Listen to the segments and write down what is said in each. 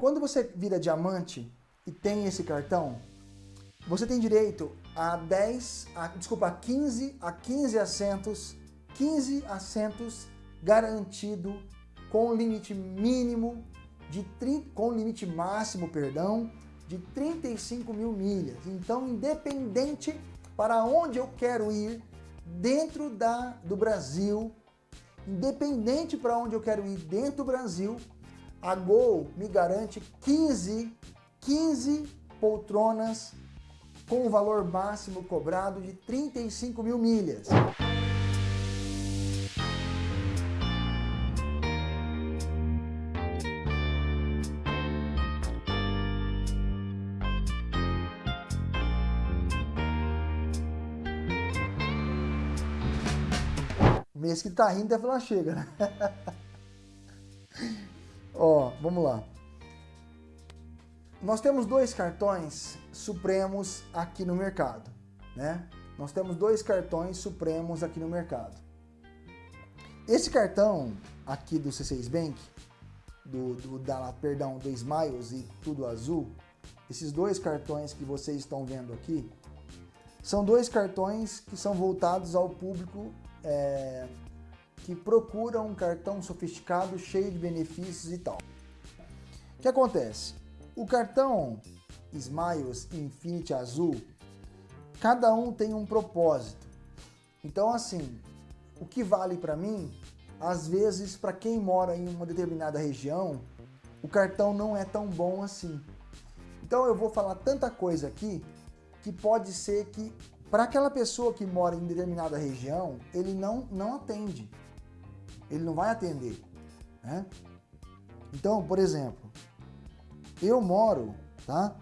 Quando você vira diamante e tem esse cartão, você tem direito a 10, a, desculpa, a 15, a 15 assentos, 15 assentos garantido com limite mínimo de com limite máximo, perdão, de 35 mil milhas. Então, independente para onde eu quero ir dentro da, do Brasil, independente para onde eu quero ir dentro do Brasil, a Gol me garante 15, 15 poltronas com o valor máximo cobrado de 35 mil milhas. Mês que tá rindo deve falar chega, né? Ó, vamos lá. Nós temos dois cartões supremos aqui no mercado, né? Nós temos dois cartões supremos aqui no mercado. Esse cartão aqui do C6 Bank, do, do da, perdão, do Smiles e tudo azul, esses dois cartões que vocês estão vendo aqui, são dois cartões que são voltados ao público é, que procura um cartão sofisticado, cheio de benefícios e tal. O que acontece? O cartão Smiles Infinity Azul, cada um tem um propósito. Então, assim, o que vale para mim, às vezes, para quem mora em uma determinada região, o cartão não é tão bom assim. Então, eu vou falar tanta coisa aqui que pode ser que para aquela pessoa que mora em determinada região, ele não, não atende. Ele não vai atender. Né? Então, por exemplo, eu moro, tá?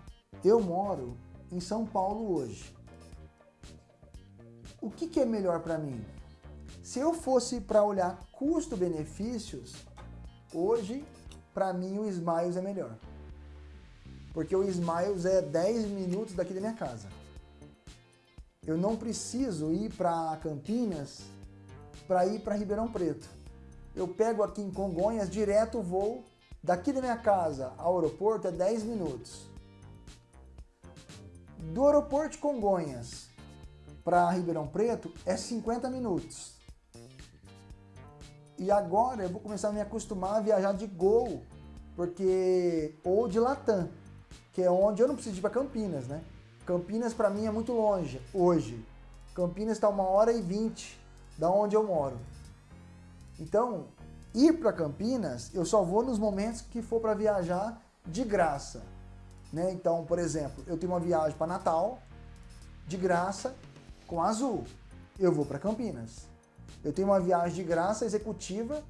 Eu moro em São Paulo hoje. O que, que é melhor para mim? Se eu fosse para olhar custo-benefícios, hoje, para mim, o Smiles é melhor. Porque o Smiles é 10 minutos daqui da minha casa. Eu não preciso ir para Campinas para ir para Ribeirão Preto. Eu pego aqui em Congonhas, direto vou Daqui da minha casa ao aeroporto é 10 minutos. Do aeroporto de Congonhas para Ribeirão Preto é 50 minutos. E agora eu vou começar a me acostumar a viajar de Gol, porque ou de Latam, que é onde eu não preciso ir para Campinas, né? Campinas para mim é muito longe hoje. Campinas está uma hora e vinte da onde eu moro. Então, Ir para Campinas, eu só vou nos momentos que for para viajar de graça. Né? Então, por exemplo, eu tenho uma viagem para Natal, de graça, com Azul. Eu vou para Campinas. Eu tenho uma viagem de graça executiva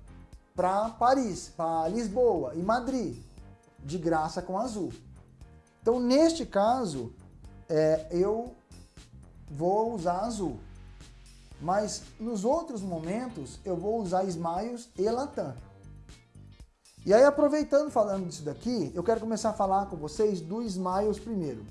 para Paris, para Lisboa e Madrid, de graça com Azul. Então, neste caso, é, eu vou usar Azul. Mas nos outros momentos eu vou usar Smiles e Latam. E aí aproveitando falando disso daqui, eu quero começar a falar com vocês do Smiles primeiro.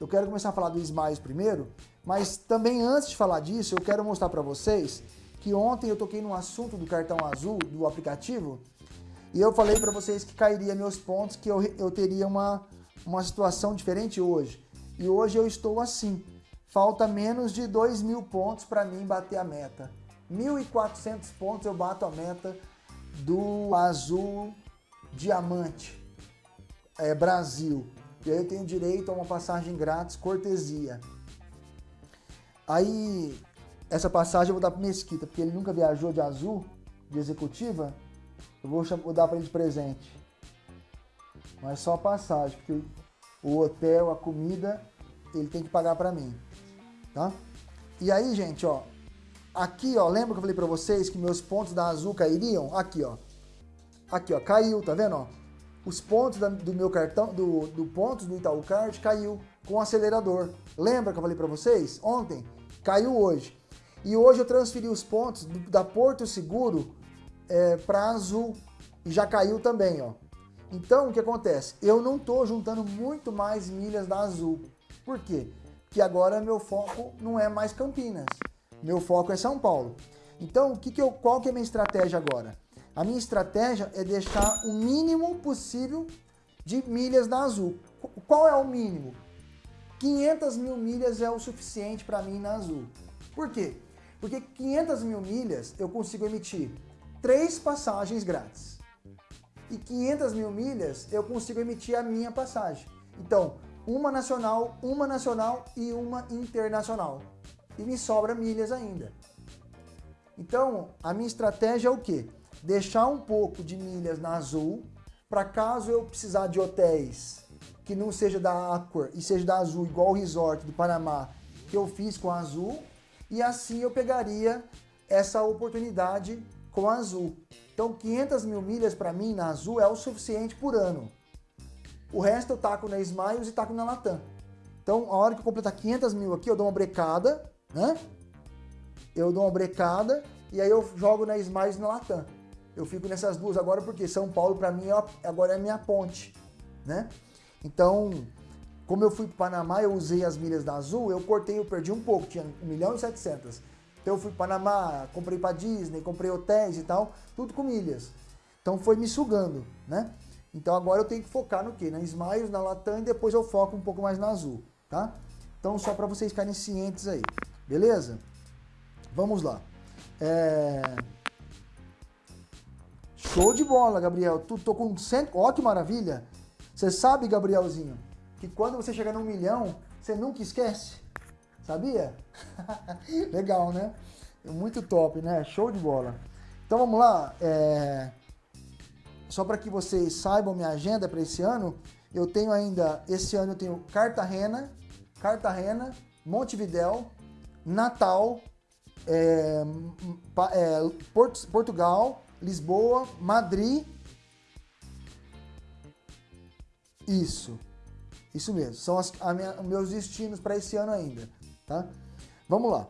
Eu quero começar a falar do Smiles primeiro, mas também antes de falar disso, eu quero mostrar para vocês que ontem eu toquei no assunto do cartão azul do aplicativo e eu falei para vocês que cairia meus pontos, que eu, eu teria uma, uma situação diferente hoje. E hoje eu estou assim. Falta menos de 2 mil pontos para mim bater a meta. 1.400 pontos eu bato a meta do azul diamante é, Brasil. E aí eu tenho direito a uma passagem grátis, cortesia. Aí, essa passagem eu vou dar para Mesquita, porque ele nunca viajou de azul, de executiva. Eu vou, vou dar para ele de presente. Mas só a passagem, porque o hotel, a comida, ele tem que pagar para mim tá? E aí, gente, ó, aqui, ó, lembra que eu falei para vocês que meus pontos da Azul cairiam? Aqui, ó. Aqui, ó, caiu, tá vendo, ó? Os pontos da, do meu cartão, do, do pontos do Itaú Card caiu com o acelerador. Lembra que eu falei para vocês ontem? Caiu hoje. E hoje eu transferi os pontos do, da Porto Seguro é, para Azul e já caiu também, ó. Então, o que acontece? Eu não tô juntando muito mais milhas da Azul. Por quê? Que agora meu foco não é mais Campinas, meu foco é São Paulo. Então, o que que eu, qual que é a minha estratégia agora? A minha estratégia é deixar o mínimo possível de milhas na Azul. Qual é o mínimo? 500 mil milhas é o suficiente para mim na Azul. Por quê? Porque 500 mil milhas eu consigo emitir três passagens grátis. E 500 mil milhas eu consigo emitir a minha passagem. Então, uma nacional, uma nacional e uma internacional. E me sobra milhas ainda. Então, a minha estratégia é o quê? Deixar um pouco de milhas na Azul, para caso eu precisar de hotéis que não seja da Accor e seja da Azul, igual o resort do Panamá que eu fiz com a Azul, e assim eu pegaria essa oportunidade com a Azul. Então 500 mil milhas para mim na Azul é o suficiente por ano. O resto eu taco na Smiles e taco na Latam. Então a hora que eu completar 500 mil aqui eu dou uma brecada, né? Eu dou uma brecada e aí eu jogo na Smiles e na Latam. Eu fico nessas duas agora porque São Paulo para mim agora é minha ponte, né? Então, como eu fui para Panamá, eu usei as milhas da Azul, eu cortei, eu perdi um pouco, tinha 1 milhão e 700. Então eu fui para Panamá, comprei para Disney, comprei hotéis e tal, tudo com milhas. Então foi me sugando, né? Então agora eu tenho que focar no quê? Na Smiles, na Latam e depois eu foco um pouco mais na Azul, tá? Então só para vocês ficarem cientes aí, beleza? Vamos lá. É... Show de bola, Gabriel. Tu tô com 100... Ó que maravilha. Você sabe, Gabrielzinho, que quando você chegar num milhão, você nunca esquece? Sabia? Legal, né? Muito top, né? Show de bola. Então vamos lá. É... Só para que vocês saibam minha agenda para esse ano, eu tenho ainda, esse ano eu tenho Cartagena, Cartagena, Montevidéu, Natal, é, é, Port Portugal, Lisboa, Madrid Isso. Isso mesmo. São as, minha, meus destinos para esse ano ainda. Tá? Vamos lá.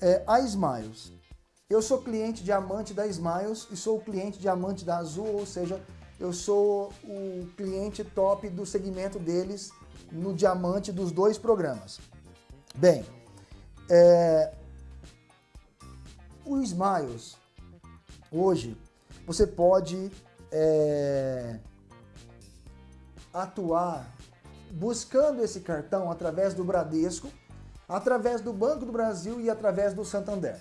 É, a Smiles. Eu sou cliente diamante da Smiles e sou cliente diamante da Azul, ou seja, eu sou o cliente top do segmento deles no diamante dos dois programas. Bem, é, o Smiles, hoje, você pode é, atuar buscando esse cartão através do Bradesco, através do Banco do Brasil e através do Santander.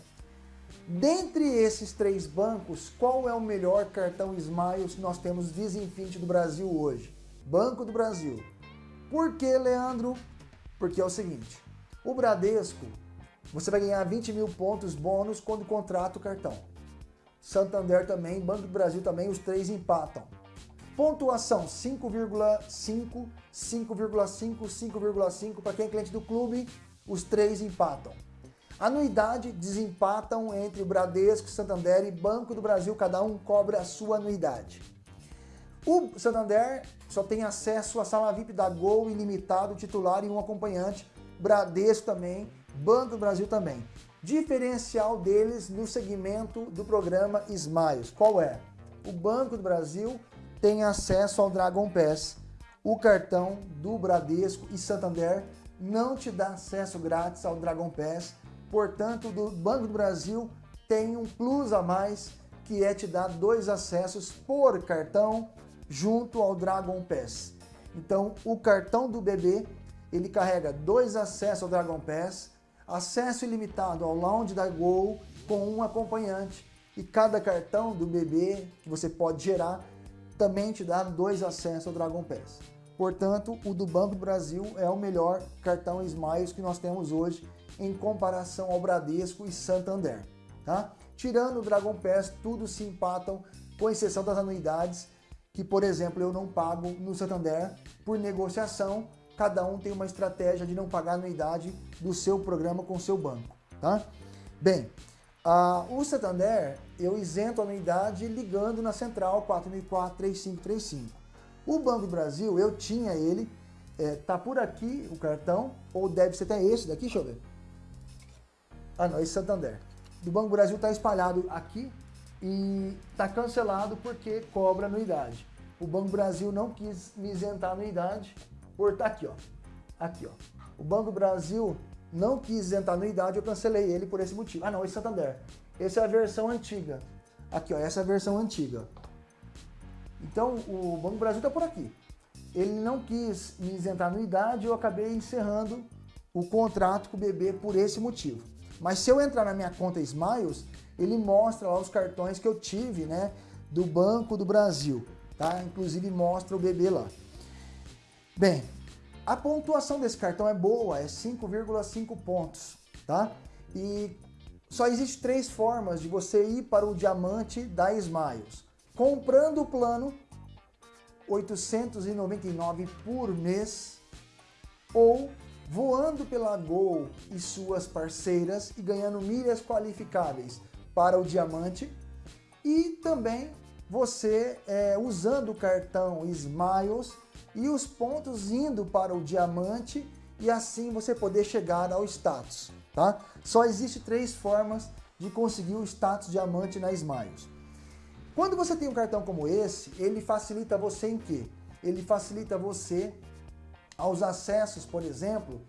Dentre esses três bancos, qual é o melhor cartão Smiles que nós temos Infinity do Brasil hoje? Banco do Brasil. Por que, Leandro? Porque é o seguinte, o Bradesco, você vai ganhar 20 mil pontos bônus quando contrata o cartão. Santander também, Banco do Brasil também, os três empatam. Pontuação 5,5, 5,5, 5,5 para quem é cliente do clube, os três empatam. Anuidade desempatam entre o Bradesco, Santander e Banco do Brasil, cada um cobra a sua anuidade. O Santander só tem acesso à sala VIP da Gol ilimitado, titular e um acompanhante, Bradesco também, Banco do Brasil também. Diferencial deles no segmento do programa Smiles, qual é? O Banco do Brasil tem acesso ao Dragon Pass. O cartão do Bradesco e Santander não te dá acesso grátis ao Dragon Pass. Portanto, do Banco do Brasil tem um plus a mais, que é te dar dois acessos por cartão junto ao Dragon Pass. Então, o cartão do bebê, ele carrega dois acessos ao Dragon Pass, acesso ilimitado ao lounge da Gol com um acompanhante e cada cartão do bebê que você pode gerar também te dá dois acessos ao Dragon Pass. Portanto, o do Banco do Brasil é o melhor cartão Smiles que nós temos hoje em comparação ao Bradesco e Santander. Tá? Tirando o Dragon Pass, tudo se empatam, com exceção das anuidades, que, por exemplo, eu não pago no Santander por negociação. Cada um tem uma estratégia de não pagar anuidade do seu programa com o seu banco. Tá? Bem, o Santander, eu isento a anuidade ligando na central 4004-3535. O Banco do Brasil, eu tinha ele, é, tá por aqui o cartão, ou deve ser até esse daqui, deixa eu ver. Ah não, esse Santander. Do Banco Brasil está espalhado aqui e está cancelado porque cobra anuidade. O Banco Brasil não quis me isentar a anuidade por estar tá aqui, ó. Aqui, ó. O Banco Brasil não quis isentar anuidade, eu cancelei ele por esse motivo. Ah não, esse Santander. Essa é a versão antiga. Aqui, ó, essa é a versão antiga. Então, o Banco Brasil está por aqui. ele não quis me isentar anuidade e eu acabei encerrando o contrato com o BB por esse motivo. Mas se eu entrar na minha conta Smiles, ele mostra lá os cartões que eu tive, né, do Banco do Brasil, tá? Inclusive mostra o BB lá. Bem, a pontuação desse cartão é boa, é 5,5 pontos, tá? E só existe três formas de você ir para o diamante da Smiles. Comprando o plano 899 por mês ou voando pela Gol e suas parceiras e ganhando milhas qualificáveis para o diamante e também você é, usando o cartão Smiles e os pontos indo para o diamante e assim você poder chegar ao status, tá? Só existe três formas de conseguir o status diamante na Smiles. Quando você tem um cartão como esse, ele facilita você em quê? Ele facilita você aos acessos, por exemplo,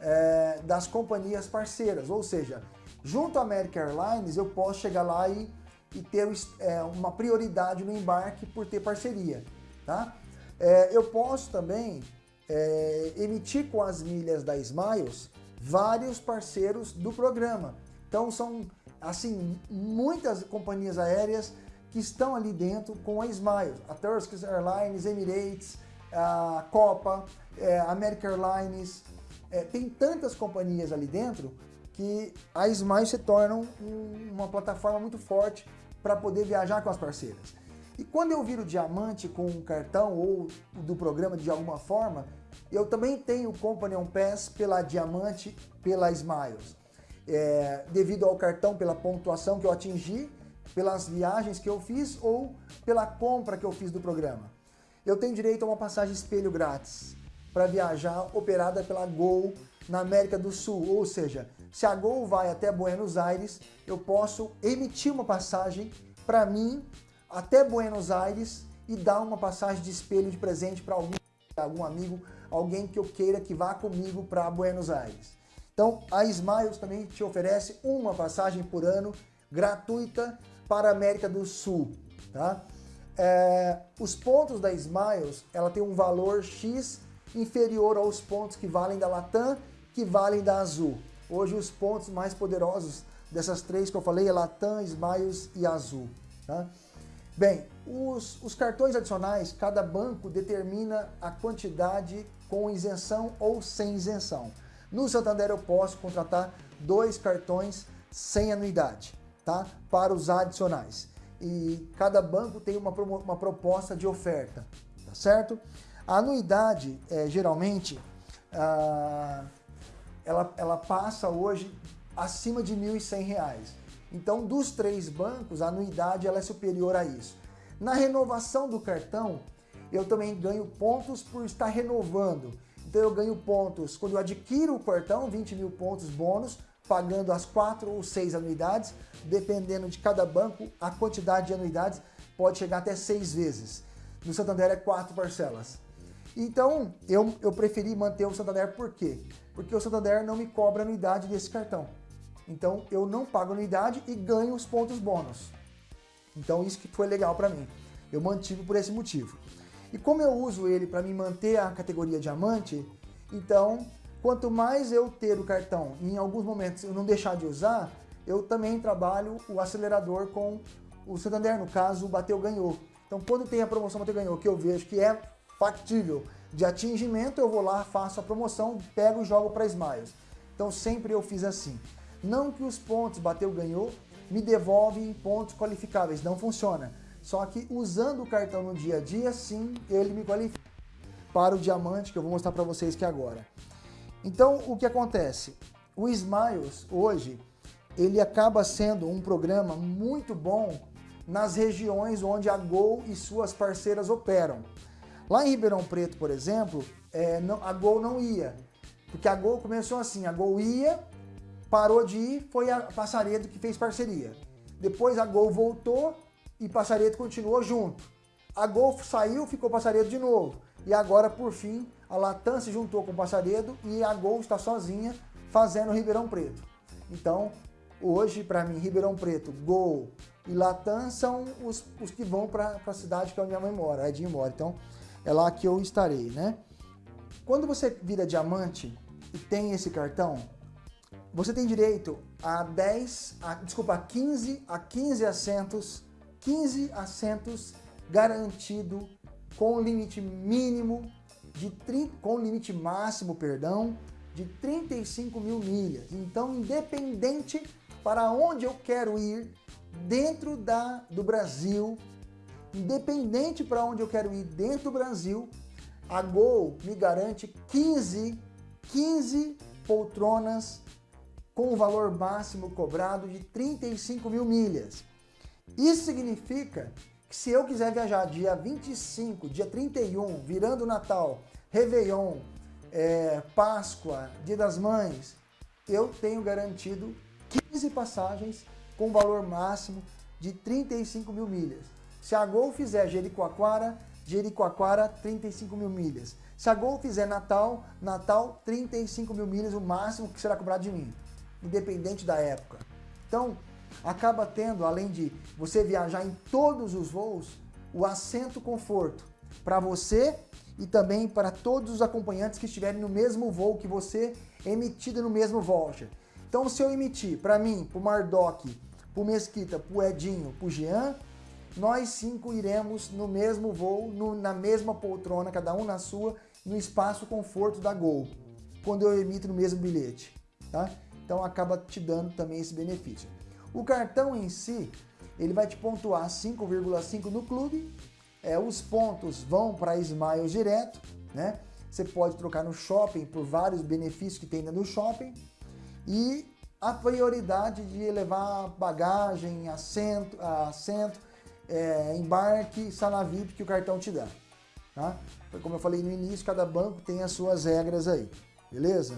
é, das companhias parceiras. Ou seja, junto à American Airlines eu posso chegar lá e, e ter é, uma prioridade no embarque por ter parceria. Tá? É, eu posso também é, emitir com as milhas da Smiles vários parceiros do programa. Então são assim muitas companhias aéreas que estão ali dentro com a Smiles, a Turkish Airlines, Emirates, a Copa, é, American Airlines, é, tem tantas companhias ali dentro que a Smiles se torna um, uma plataforma muito forte para poder viajar com as parceiras. E quando eu viro diamante com um cartão ou do programa de alguma forma, eu também tenho o Company Pass pela Diamante, pela Smiles. É, devido ao cartão, pela pontuação que eu atingi, pelas viagens que eu fiz ou pela compra que eu fiz do programa. Eu tenho direito a uma passagem espelho grátis para viajar operada pela Gol na América do Sul. Ou seja, se a Gol vai até Buenos Aires, eu posso emitir uma passagem para mim até Buenos Aires e dar uma passagem de espelho de presente para algum, algum amigo, alguém que eu queira que vá comigo para Buenos Aires. Então, a Smiles também te oferece uma passagem por ano gratuita para a América do Sul. Tá? É, os pontos da Smiles, ela tem um valor X inferior aos pontos que valem da Latam, que valem da Azul. Hoje os pontos mais poderosos dessas três que eu falei é Latam, Smiles e Azul. Tá? Bem, os, os cartões adicionais, cada banco determina a quantidade com isenção ou sem isenção. No Santander eu posso contratar dois cartões sem anuidade, tá? Para os adicionais. E cada banco tem uma, uma proposta de oferta, tá certo? A anuidade, é, geralmente, ah, ela, ela passa hoje acima de R$ 1.100. Então, dos três bancos, a anuidade ela é superior a isso. Na renovação do cartão, eu também ganho pontos por estar renovando. Então, eu ganho pontos quando eu adquiro o cartão, 20 mil pontos bônus, pagando as quatro ou seis anuidades, dependendo de cada banco, a quantidade de anuidades pode chegar até seis vezes. No Santander é quatro parcelas. Então, eu, eu preferi manter o Santander por quê? Porque o Santander não me cobra anuidade desse cartão. Então, eu não pago anuidade e ganho os pontos bônus. Então, isso que foi legal para mim. Eu mantive por esse motivo. E como eu uso ele para me manter a categoria diamante, então, quanto mais eu ter o cartão e em alguns momentos eu não deixar de usar, eu também trabalho o acelerador com o Santander, no caso, o Bateu Ganhou. Então, quando tem a promoção Bateu Ganhou, que eu vejo que é factível de atingimento, eu vou lá, faço a promoção, pego e jogo para Smiles. Então sempre eu fiz assim. Não que os pontos bateu, ganhou, me devolve pontos qualificáveis, não funciona. Só que usando o cartão no dia a dia, sim, ele me qualifica para o diamante, que eu vou mostrar para vocês aqui agora. Então, o que acontece? O Smiles, hoje, ele acaba sendo um programa muito bom nas regiões onde a Gol e suas parceiras operam. Lá em Ribeirão Preto, por exemplo, é, não, a Gol não ia. Porque a Gol começou assim, a Gol ia, parou de ir, foi a Passaredo que fez parceria. Depois a Gol voltou e Passaredo continuou junto. A Gol saiu, ficou Passaredo de novo. E agora, por fim, a Latam se juntou com o Passaredo e a Gol está sozinha fazendo Ribeirão Preto. Então, hoje, para mim, Ribeirão Preto, Gol e Latam são os, os que vão para a cidade que é onde minha mãe mora, a Edinho mora. Então, é lá que eu estarei, né? Quando você vira diamante e tem esse cartão, você tem direito a 10, a, desculpa, a 15, a 15 assentos, 15 assentos garantido com limite mínimo de 30, com limite máximo, perdão, de 35 mil milhas. Então, independente para onde eu quero ir dentro da, do Brasil, independente para onde eu quero ir dentro do Brasil, a Gol me garante 15, 15 poltronas com o valor máximo cobrado de 35 mil milhas. Isso significa que se eu quiser viajar dia 25, dia 31, virando Natal, Réveillon, é, Páscoa, Dia das Mães, eu tenho garantido 15 passagens com valor máximo de 35 mil milhas. Se a Gol fizer Jericoacoara, Jericoacoara, 35 mil milhas. Se a Gol fizer Natal, Natal, 35 mil milhas, o máximo que será cobrado de mim, independente da época. Então, acaba tendo, além de você viajar em todos os voos, o assento conforto para você e também para todos os acompanhantes que estiverem no mesmo voo que você, emitido no mesmo voucher. Então, se eu emitir para mim, para o Mardoc, para o Mesquita, para o Edinho, para o Jean, nós cinco iremos no mesmo voo, no, na mesma poltrona, cada um na sua, no espaço conforto da Gol, quando eu emito no mesmo bilhete. Tá? Então acaba te dando também esse benefício. O cartão em si, ele vai te pontuar 5,5 no clube é, os pontos vão para Smiles direto, né? Você pode trocar no shopping por vários benefícios que tem no shopping e a prioridade de levar bagagem, assento, assento é, embarque, sala VIP que o cartão te dá. Tá? Como eu falei no início, cada banco tem as suas regras aí, beleza?